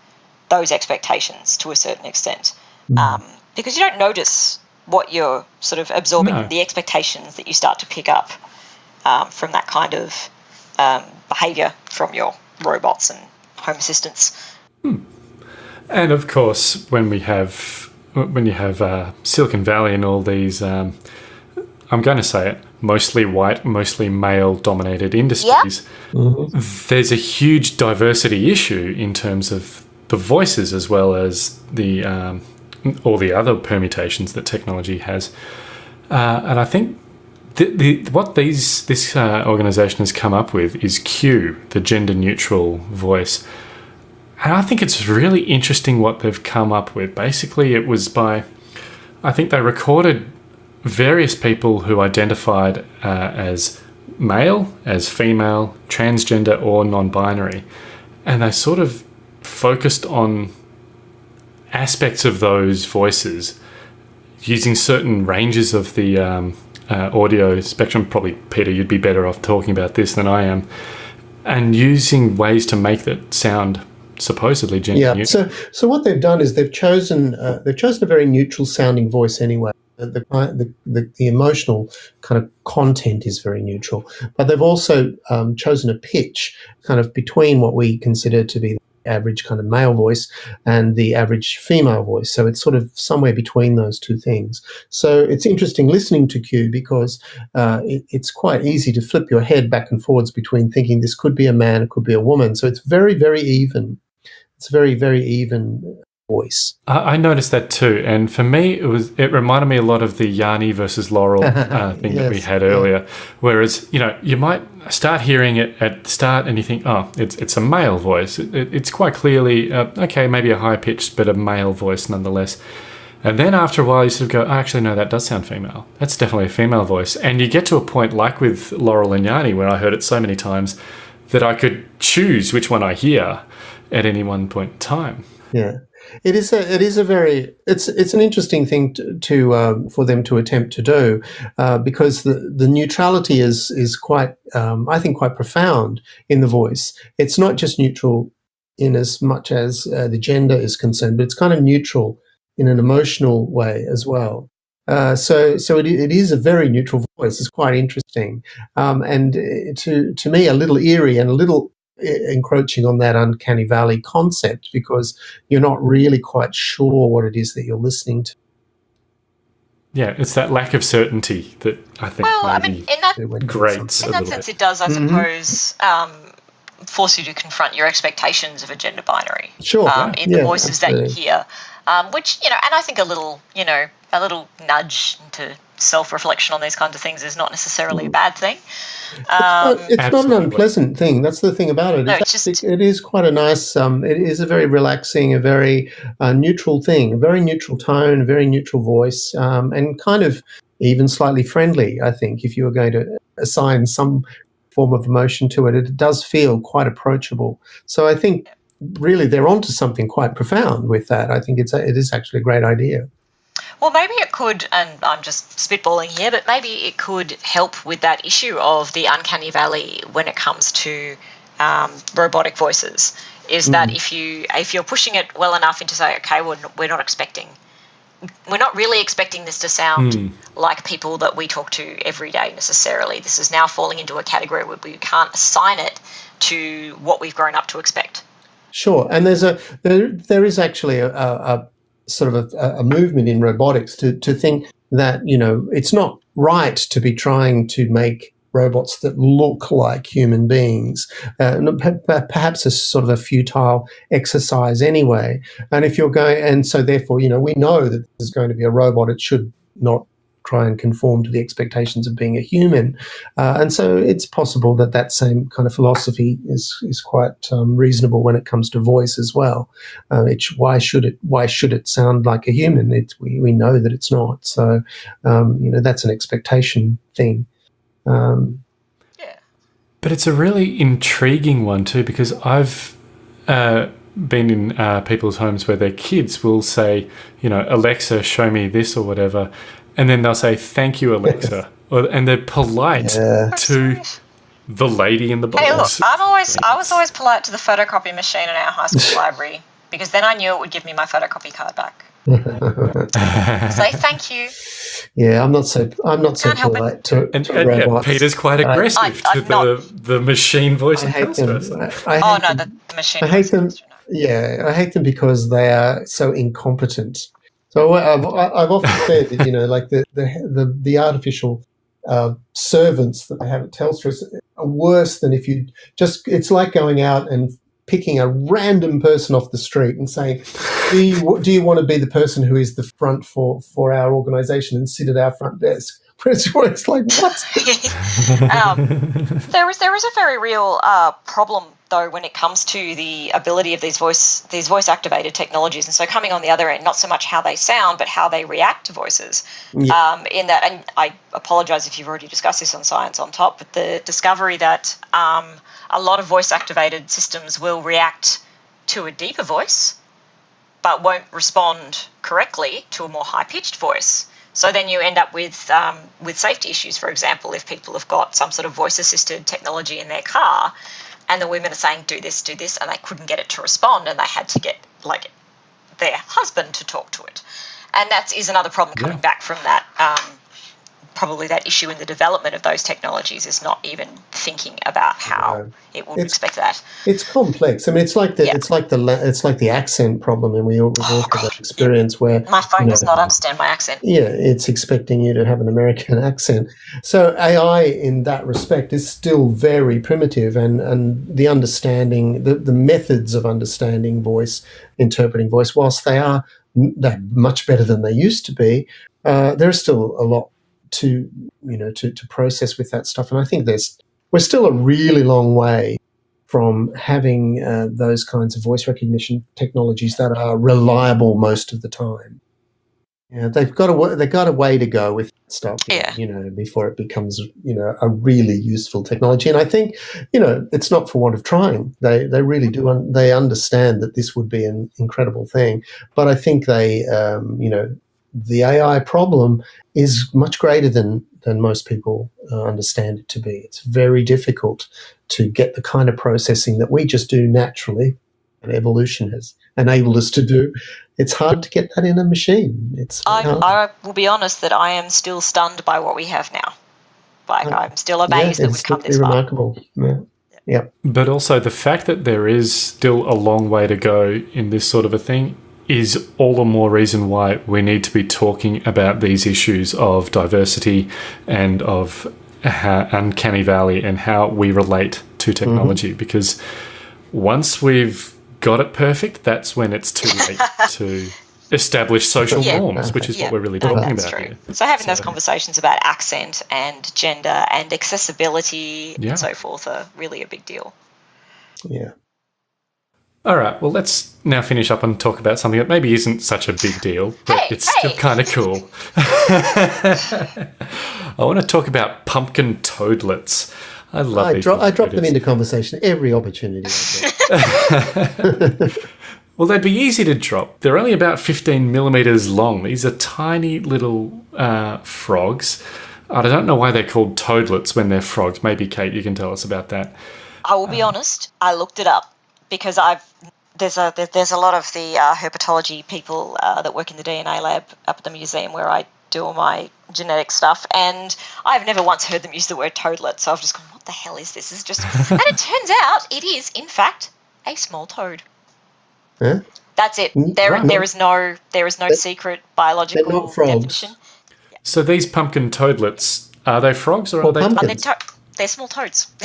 those expectations to a certain extent. Mm. Um, because you don't notice what you're sort of absorbing, No. the expectations that you start to pick up um, from that kind of um, behavior from your robots and home assistants. And of course, when we have when you have uh, Silicon Valley and all these, um, I'm going to say it, mostly white, mostly male-dominated industries, there's a huge diversity issue in terms of the voices as well as the um, all the other permutations that technology has. Uh, and I think the, the, what these this uh, organization has come up with is Q, the gender-neutral voice. And I think it's really interesting what they've come up with. Basically, it was by, I think they recorded various people who identified uh, as male, as female, transgender, or non binary. And they sort of focused on aspects of those voices using certain ranges of the um, uh, audio spectrum. Probably, Peter, you'd be better off talking about this than I am. And using ways to make that sound supposedly gender Yeah. So, so what they've done is they've chosen uh, they've chosen a very neutral sounding voice anyway. The, the, the, the, emotional kind of content is very neutral, but they've also um, chosen a pitch kind of between what we consider to be the average kind of male voice and the average female voice. So it's sort of somewhere between those two things. So it's interesting listening to Q because uh, it, it's quite easy to flip your head back and forwards between thinking this could be a man, it could be a woman. So it's very, very even. It's very, very even voice. I, I noticed that too, and for me, it was it reminded me a lot of the Yanny versus Laurel uh, thing that we Yes, had yeah. earlier. Whereas you know you might start hearing it at the start, and you think, oh, it's it's a male voice. It, it- it's quite clearly uh, okay, maybe a high pitched, but a male voice nonetheless. And then after a while, you sort of go, oh, actually, no, that does sound female. That's definitely a female voice. And you get to a point like with Laurel and Yanny, where I heard it so many times that I could choose which one I hear at any one point in time. Yeah, it is a it is a very it's it's an interesting thing to, to um, for them to attempt to do uh, because the the neutrality is is quite um, I think quite profound in the voice. It's not just neutral in as much as uh, the gender is concerned, but it's kind of neutral in an emotional way as well. Uh, so, so it, it is a very neutral voice. It's quite interesting, um, and uh, to to me, a little eerie and a little encroaching on that uncanny valley concept because you're not really quite sure what it is that you're listening to. Yeah, it's that lack of certainty that I think Well, I maybe mean, in that when- grates in that sense, bit. it does, I suppose, um, force you to confront your expectations of a gender binary. Sure, Um, in the yeah, voices that you hear, um, which you know, and I think a little, you know, a little nudge into self-reflection on these kinds of things is not necessarily a bad thing. Um, But it's not an unpleasant thing. That's the thing about it. No, It's it's actually- just- it is quite a nice. Um, it is a very relaxing, a very uh, neutral thing, a very neutral tone, a very neutral voice, um, and kind of even slightly friendly. I think if you were going to assign some form of emotion to it, it does feel quite approachable. So I think really they're onto something quite profound with that. I think it's a, it is actually a great idea. Well, maybe it could, and I'm just spitballing here, but maybe it could help with that issue of the uncanny valley when it comes to um, robotic voices. Is that if you if you're pushing it well enough into say, okay, we're not, we're not expecting, we're not really expecting this to sound like people that we talk to every day necessarily. This is now falling into a category where we can't assign it to what we've grown up to expect. Sure, and there's a there there is actually a, a, a sort of a, a movement in robotics to to think that you know it's not right to be trying to make robots that look like human beings. Uh, perhaps a sort of a futile exercise anyway. And if you're going, and so therefore, you know, we know that there's going to be a robot. It should not try and conform to the expectations of being a human. Uh, and so it's possible that that same kind of philosophy is is quite um, reasonable when it comes to voice as well. Uh, it's, why should it why should it sound like a human? It, we we know that it's not. So um, you know that's an expectation thing. Um, Yeah. But it's a really intriguing one too because I've uh, been in uh, people's homes where their kids will say, you know, Alexa, show me this or whatever, and then they'll say, "Thank you, Alexa," and they're polite Yeah. to the lady in the box. Hey, look, I'm always I was always polite to the photocopy machine in our high school library because then I knew it would give me my photocopy card back. Say thank you. Yeah, I'm not so I'm not so Can't help it. polite to, And, to and yeah. Peter's quite aggressive I- to I'm not- the, the machine voice I hate them. person. I, I Oh hate no, them. the, the machine. I hate them. voices, you know. Yeah, I hate them because they are so incompetent. So I've, I've often said that you know, like the the the, the artificial uh, servants that they have at Telstra are worse than if you just. It's like going out and picking a random person off the street and saying, "Do you do you want to be the person who is the front for for our organisation and sit at our front desk?" It's, it's like what? um, there is there is a very real uh, problem though when it comes to the ability of these voice these voice activated technologies, and so coming on the other end, not so much how they sound, but how they react to voices. Um, in that, and I apologise if you've already discussed this on Science on Top, but the discovery that um, a lot of voice activated systems will react to a deeper voice, but won't respond correctly to a more high pitched voice. So then you end up with um, with safety issues. For example, if people have got some sort of voice assisted technology in their car, and the women are saying do this, do this, and they couldn't get it to respond, and they had to get like their husband to talk to it, and that is another problem coming Yeah. back from that. Um, probably that issue in the development of those technologies is not even thinking about how No. it would It's- expect that. It's complex. I mean, it's like the Yeah. it's like the it's like the accent problem, and we all, have that experience where My phone you know, does not understand my accent. Yeah, it's expecting you to have an American accent. So AI, in that respect, is still very primitive, and and the understanding, the the methods of understanding voice, interpreting voice, whilst they are they're much better than they used to be, uh, there's still a lot to you know to to process with that stuff. And I think there's we're still a really long way from having uh, those kinds of voice recognition technologies that are reliable most of the time. Yeah, they've got a they've got a way to go with stuff. Yeah. you know, before it becomes you know a really useful technology. And I think you know it's not for want of trying. They they really do un- they understand that this would be an incredible thing. But I think they um, you know the AI problem is much greater than than most people uh, understand it to be. It's very difficult to get the kind of processing that we just do naturally, and evolution has enabled us to do. It's hard to get that in a machine. It's I. I will be honest that I am still stunned by what we have now. Like Uh, I'm still yeah, amazed that it's we've come simply this far. remarkable. Yeah. yeah. But also the fact that there is still a long way to go in this sort of a thing is all the more reason why we need to be talking about these issues of diversity and of how, uncanny valley and how we relate to mm-hmm. technology because once we've got it perfect that's when it's too late to establish social Yeah. norms which is Yeah, what we're really talking that's about true. here So having those conversations about accent and gender and accessibility Yeah. and so forth are really a big deal. Yeah. All right, well, let's now finish up and talk about something that maybe isn't such a big deal, but Hey, it's still kind of cool. I want to talk about pumpkin toadlets. I love I, these. dro- I drop them into conversation every opportunity Well, they'd be easy to drop. They're only about 15 millimeters long. These are tiny little uh, frogs. I don't know why they're called toadlets when they're frogs. Maybe, Kate, you can tell us about that. I will be honest. I looked it up because I've there's a there's a lot of the uh, herpetology people uh, that work in the DNA lab up at the museum where I do all my genetic stuff, and I've never once heard them use the word toadlet. So I've just gone, what the hell is this? This is just, and it turns out it is in fact a small toad. Huh? That's it. Mm, There right. there is no there is no secret biological not frogs. definition. So these pumpkin toadlets, are they frogs or are Well, they pumpkin- They're, to- they're small toads.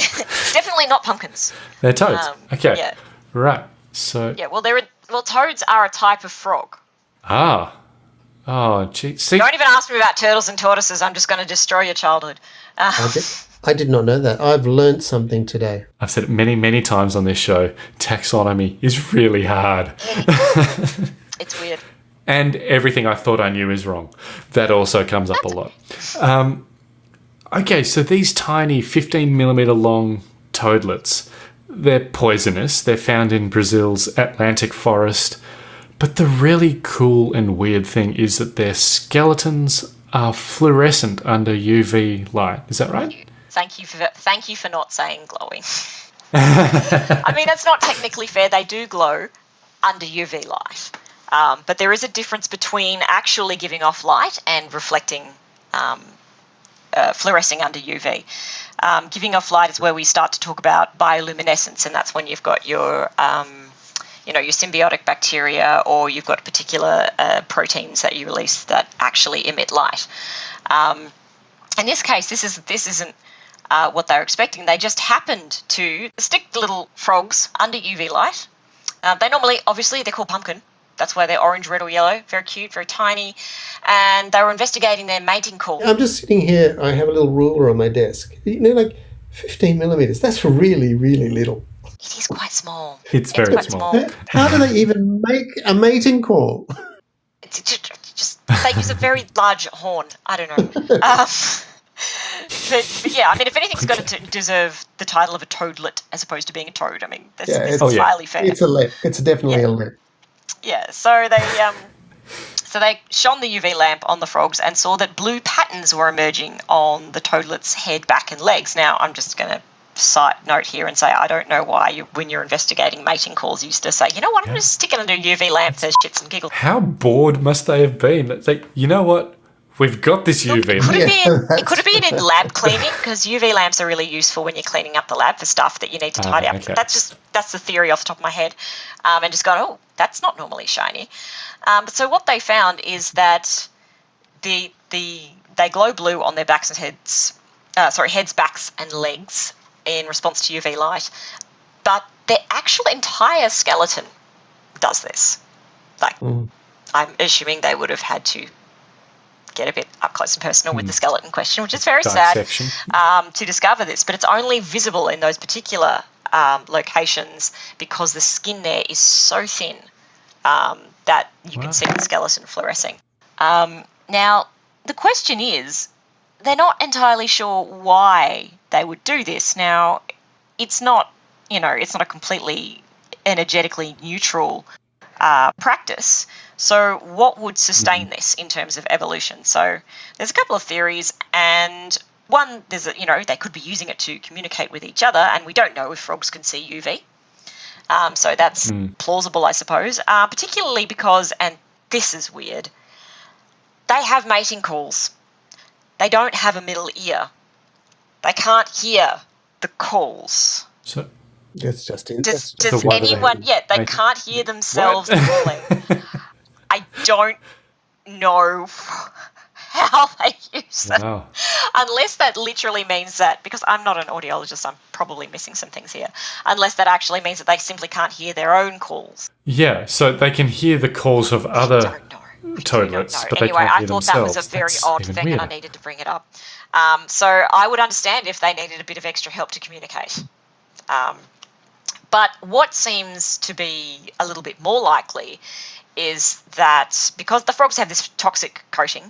Definitely not pumpkins. They're toads. Um, okay. yeah. Right. So, Yeah. Well, they're well toads are a type of frog. ah. Oh, gee. See, Don't even ask me about turtles and tortoises. I'm just going to destroy your childhood. Uh, I, did, I did not know that. I've learnt something today. I've said it many, many times on this show. Taxonomy is really hard. it's weird. and everything I thought I knew is wrong. That also comes up a lot. Um, okay, so these tiny 15 millimeter long toadlets, they're poisonous. They're found in Brazil's Atlantic forest. But the really cool and weird thing is that their skeletons are fluorescent under UV light. Is that right? Thank you for thank you for not saying glowing. I mean, that's not technically fair. They do glow under UV light. Um, but there is a difference between actually giving off light and reflecting, um, uh, fluorescing under UV. Um, giving off light is where we start to talk about bioluminescence, and that's when you've got your um, you know your symbiotic bacteria or you've got particular uh, proteins that you release that actually emit light. Um, in this case, this is this isn't uh, what they're expecting. They just happened to stick the little frogs under UV light. Uh, they normally, obviously, they're called pumpkin. That's why they're orange, red, or yellow. Very cute, very tiny. And they were investigating their mating call. I'm just sitting here. I have a little ruler on my desk. You know, like 15 millimeters. That's really, really little. It is quite small. It's very quite small. small. How do they even make a mating call? It's just, just they use a very large horn. I don't know. Um, but, but yeah, I mean, if anything's got to deserve the title of a toadlet as opposed to being a toad, I mean, that's, Yeah, that's it's- Oh, yeah. entirely fair. It's a lip. It's definitely Yeah. a lip. Yeah, so they um, so they shone the UV lamp on the frogs and saw that blue patterns were emerging on the toadlet's head, back, and legs. Now, I'm just going to side note here and say I don't know why you, when you're investigating mating calls, you used to say, you know what, I'm going to stick it under a UV lamp for shits and giggles. How bored must they have been? It's like, you know what? We've got this UV. It could have Yeah, been. It could have been in lab cleaning because UV lamps are really useful when you're cleaning up the lab for stuff that you need to Ah, tidy up. okay. That's just that's the theory off the top of my head, um, and just gone. Oh, that's not normally shiny. Um, but so what they found is that the the they glow blue on their backs and heads. Uh, sorry, heads, backs, and legs in response to UV light, but their actual entire skeleton does this. Like, I'm assuming they would have had to get a bit up close and personal with the skeleton question, which is very Dissection. sad um, to discover this. But it's only visible in those particular um, locations because the skin there is so thin um, that you Wow. can see the skeleton fluorescing. Um, now, the question is, they're not entirely sure why they would do this. Now, it's not, you know, it's not a completely energetically neutral uh, practice. So, what would sustain this in terms of evolution? So, there's a couple of theories, and one, there's a, you know, they could be using it to communicate with each other, and we don't know if frogs can see UV. Um, so that's plausible, I suppose. Uh, particularly because, and this is weird, they have mating calls. They don't have a middle ear. They can't hear the calls. So, That's just. Does, does So why do they anyone? have Yeah, they mating- can't hear themselves calling. I don't know how they use that. wow. Unless that literally means that, because I'm not an audiologist, I'm probably missing some things here. Unless that actually means that they simply can't hear their own calls. Yeah, so they can hear the calls of other. don't know. I toadlets, don't but they anyway, can't I hear thought that was a very That's odd even thing, and I needed to bring it up. Um, so I would understand if they needed a bit of extra help to communicate. Um, but what seems to be a little bit more likely is that because the frogs have this toxic coating,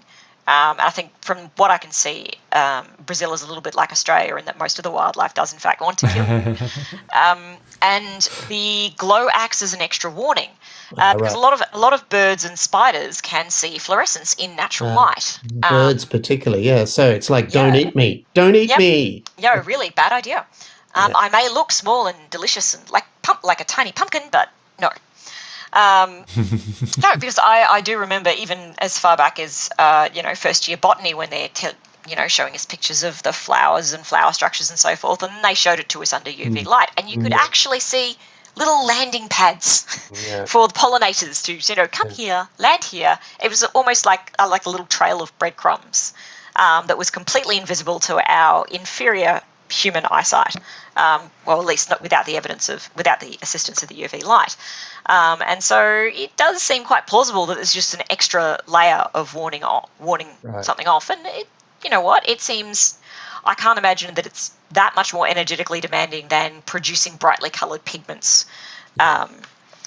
um, and I think from what I can see, um, Brazil is a little bit like Australia in that most of the wildlife does, in fact, want to kill. um, and the glow acts as an extra warning. Uh, because a lot of a lot of birds and spiders can see fluorescence in natural light. Um, birds, particularly. Yeah. So it's like, don't yeah. eat me. Don't eat Yep. me. no, really bad idea. Um, I may look small and delicious and like pump like a tiny pumpkin, but no. Um, no, because I, I do remember even as far back as uh, you know first year botany when they're te- you know showing us pictures of the flowers and flower structures and so forth, and they showed it to us under UV light, and you could actually see little landing pads Yeah. for the pollinators to you know come here, land here. It was almost like uh, like a little trail of breadcrumbs um, that was completely invisible to our inferior human eyesight. Um, well, at least not without the evidence of without the assistance of the UV light. Um, and so it does seem quite plausible that there's just an extra layer of warning off, warning Right. something off. And it, you know what? It seems I can't imagine that it's that much more energetically demanding than producing brightly coloured pigments. Um,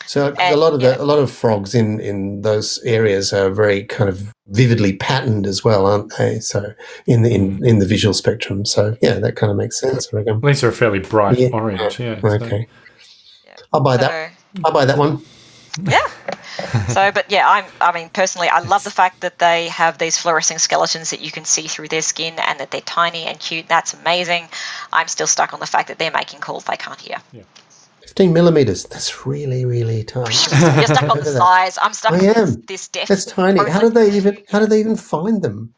So uh, a lot of yeah. the, a lot of frogs in in those areas are very kind of vividly patterned as well, aren't they? So in the in, hmm. in the visual spectrum. So yeah, that kind of makes sense. I reckon. These are a fairly bright Yeah. orange, yeah. so- Okay. I'll buy that. so- I'll buy that one. yeah. So, but yeah, I'm. I mean, personally, I love the fact that they have these fluorescing skeletons that you can see through their skin, and that they're tiny and cute. That's amazing. I'm still stuck on the fact that they're making calls they can't hear. 15 millimeters. That's really, really tiny. You're stuck on the Look at that. size. I'm stuck I on this, am. this depth. That's tiny. How did they even? How did they even find them?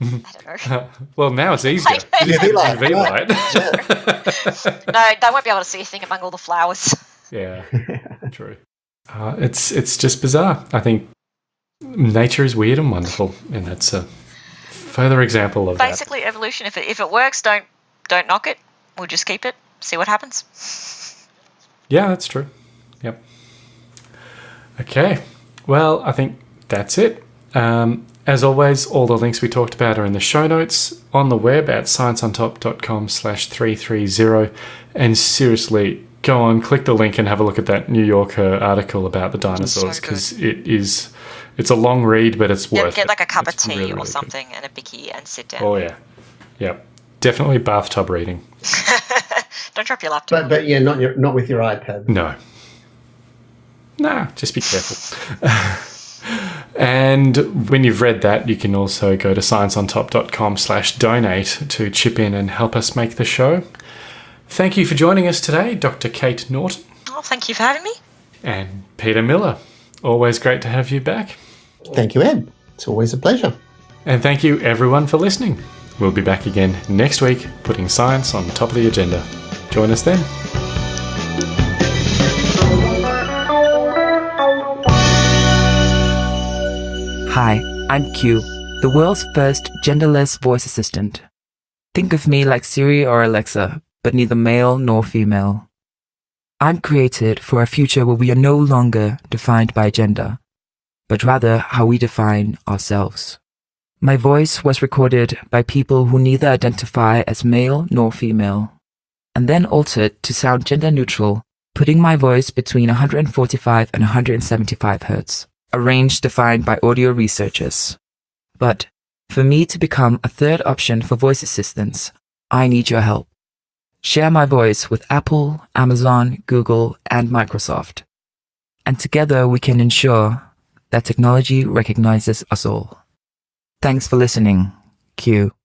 I don't know. Well, now it's easier. Like- You UV light. UV light. No, they won't be able to see a thing among all the flowers. yeah, true. Uh, it's it's just bizarre. I think nature is weird and wonderful, and that's a further example of that. Basically, evolution. If it if it works, don't don't knock it. We'll just keep it. See what happens. Yeah, that's true. Yep. Okay. Well, I think that's it. Um, as always, all the links we talked about are in the show notes on the web at scienceontop.com slash 330. And seriously, go on, click the link and have a look at that New Yorker article about the dinosaurs because it is, it's a long read, but it's worth get it. like a cup of tea really, or really good. something and a bicky and sit down. Oh, yeah. Yep. Definitely bathtub reading. Don't drop your laptop. But but yeah, not your, not with your iPad. No. Nah, just be careful. and when you've read that, you can also go to scienceontop.com slash donate to chip in and help us make the show. Thank you for joining us today, Dr. Kate Norton oh, thank you for having me. and Peter Miller. Always great to have you back. Thank you, Ed. It's always a pleasure. And thank you everyone for listening. We'll be back again next week, putting science on top of the agenda. Join us then. Hi, I'm Q, the world's first genderless voice assistant. Think of me like Siri or Alexa, but neither male nor female. I'm created for a future where we are no longer defined by gender, but rather how we define ourselves. My voice was recorded by people who neither identify as male nor female, and then altered to sound gender neutral, putting my voice between 145 and 175 hertz, a range defined by audio researchers. But for me to become a third option for voice assistants, I need your help. Share my voice with Apple, Amazon, Google, and Microsoft. And together we can ensure that technology recognizes us all. Thanks for listening. Q.